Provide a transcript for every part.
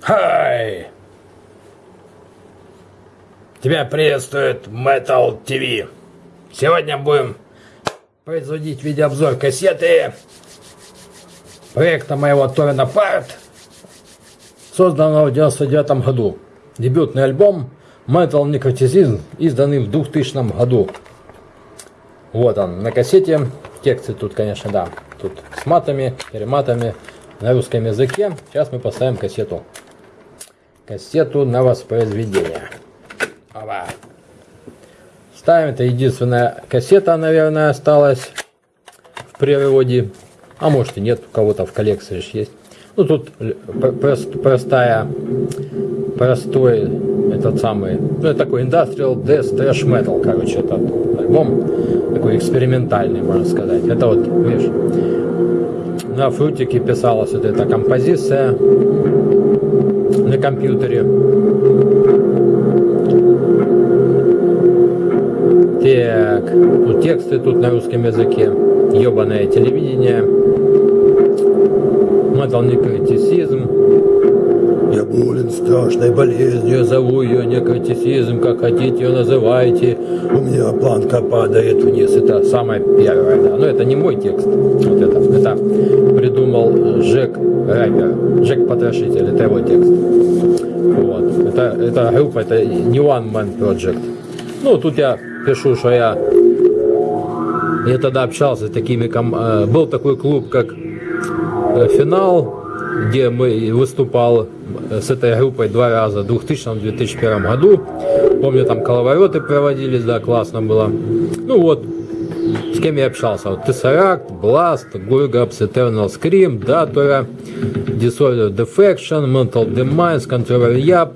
Хай! Тебя приветствует Metal TV. Сегодня будем производить видеообзор кассеты проекта моего Торрена Парт, созданного в 99 году. Дебютный альбом Metal Necroticism, изданный в 2000 году. Вот он, на кассете. Тексты тут, конечно, да. Тут с матами, перематами на русском языке. Сейчас мы поставим кассету. Кассету на воспроизведение. Оба. Ставим. Это единственная кассета, наверное, осталась в переводе. А может и нет, у кого-то в коллекции есть. Ну тут прост, простая, простой этот самый, ну это такой Industrial Death Trash Metal, короче, этот альбом такой экспериментальный, можно сказать. Это вот, видишь, на фрутике писалась вот эта композиция на компьютере. Так, ну, тексты тут на русском языке. Ебаное телевидение. Метал критицизм. Болен страшной болезнью, зову ее некротицизм, как хотите ее называйте. У меня планка падает вниз. Это самое первое, да. Но это не мой текст. Вот это, это придумал Жек Рэпер. Жек Потрошитель, это его текст. Вот. Это, это группа, это не One Man Project. Ну, тут я пишу, что я я тогда общался с такими, э, был такой клуб, как э, Финал, где мы выступал с этой группой два раза в 2000-2001 году. Помню, там коловороты проводились, да, классно было. Ну вот, с кем я общался. Вот Tesseract, Blast, Gurgaps, Eternal Scream, Datora, Disorder Defection, Mental Demise, Controller Yap,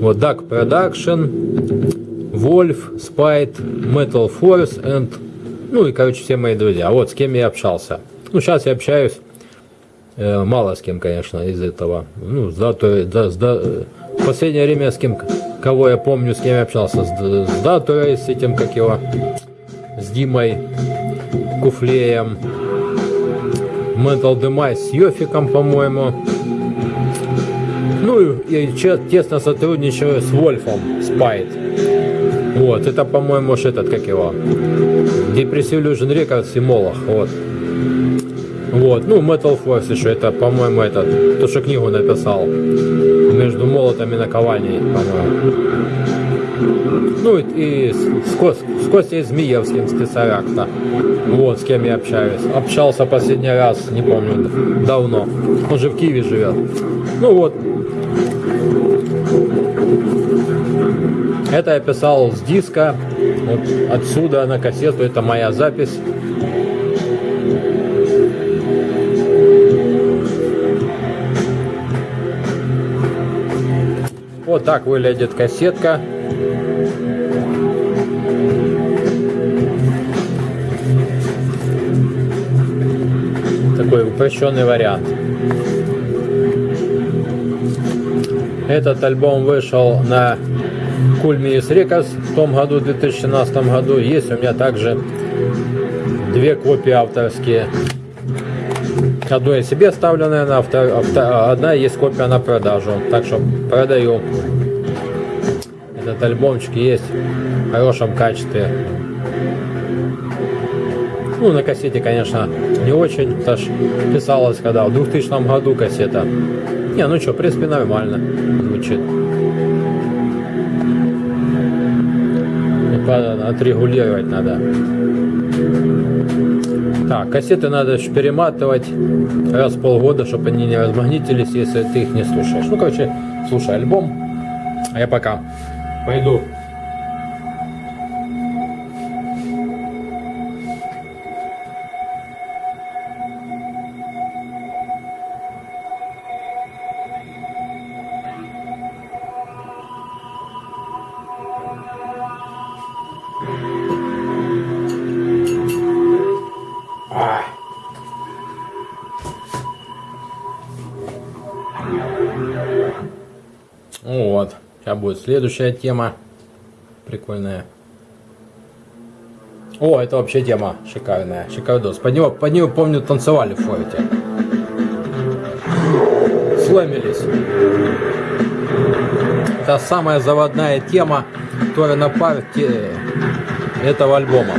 вот Dark Production, Wolf, Spite, Metal Force and ну и, короче, все мои друзья. Вот с кем я общался. Ну, сейчас я общаюсь Э, мало с кем, конечно, из этого. Ну, да, то, да, да, в последнее время с кем, кого я помню, с кем я общался, с, с Даторой, с этим, как его, с Димой Куфлеем, Mental Demise с Йофиком, по-моему. Ну и, тесно сотрудничаю с Вольфом, Спайт. Вот, это, по-моему, этот, как его, Depressive Illusion Records и Молох, вот. Вот, ну, Metal Force еще, это, по-моему, этот, то, что книгу написал. Между молотами на наковальней, по-моему. Ну, и, и с, Кос, с Костей Змеевским, с Тесаракта. Вот, с кем я общаюсь. Общался последний раз, не помню, давно. Он же в Киеве живет. Ну, вот. Это я писал с диска. Вот отсюда на кассету, это моя запись. Вот так выглядит кассетка. Такой упрощенный вариант. Этот альбом вышел на Кульмиис Рекас в том году, в 2017 году. Есть у меня также две копии авторские. Одну я себе ставлю, наверное, а втор... одна есть копия на продажу. Так что продаю. Этот альбомчик есть в хорошем качестве. Ну, на кассете, конечно, не очень. Это ж писалось когда в 2000 году кассета. Не, ну что, в принципе, нормально звучит. Отрегулировать надо. Так, кассеты надо перематывать раз в полгода, чтобы они не размагнитились, если ты их не слушаешь. Ну, короче, слушай альбом. А я пока пойду Вот. Сейчас будет следующая тема. Прикольная. О, это вообще тема шикарная. Шикардос. Под него, под него помню, танцевали в форте. сломились. Это самая заводная тема, которая на парте этого альбома.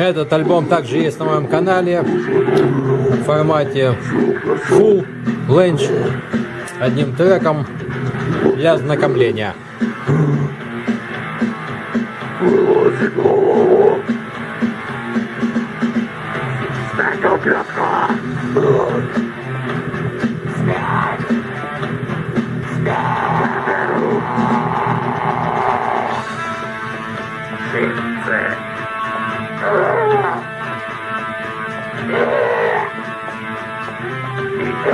Этот альбом также есть на моем канале в формате Full Length одним треком для ознакомления.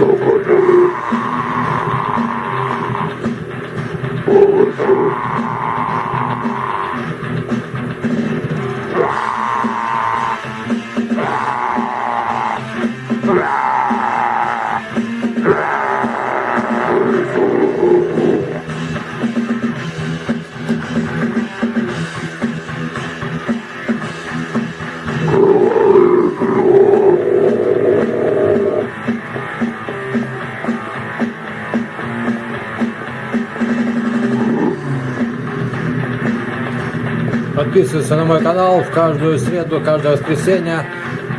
Salvador. Salvador. Ah! Подписывайся на мой канал в каждую среду, каждое воскресенье.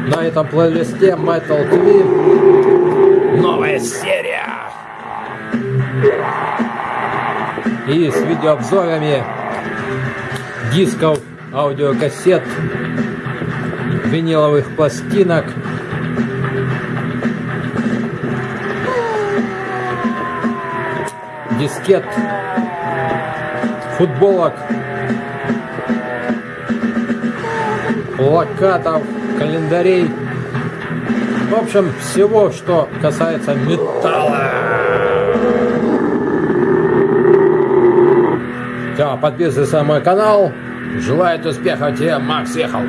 На этом плейлисте Metal TV новая серия. И с видеообзорами дисков, аудиокассет, виниловых пластинок. Дискет, футболок, плакатов, календарей. В общем, всего, что касается металла. Все, подписывайся на мой канал. Желаю успехов тебе, Макс ехал.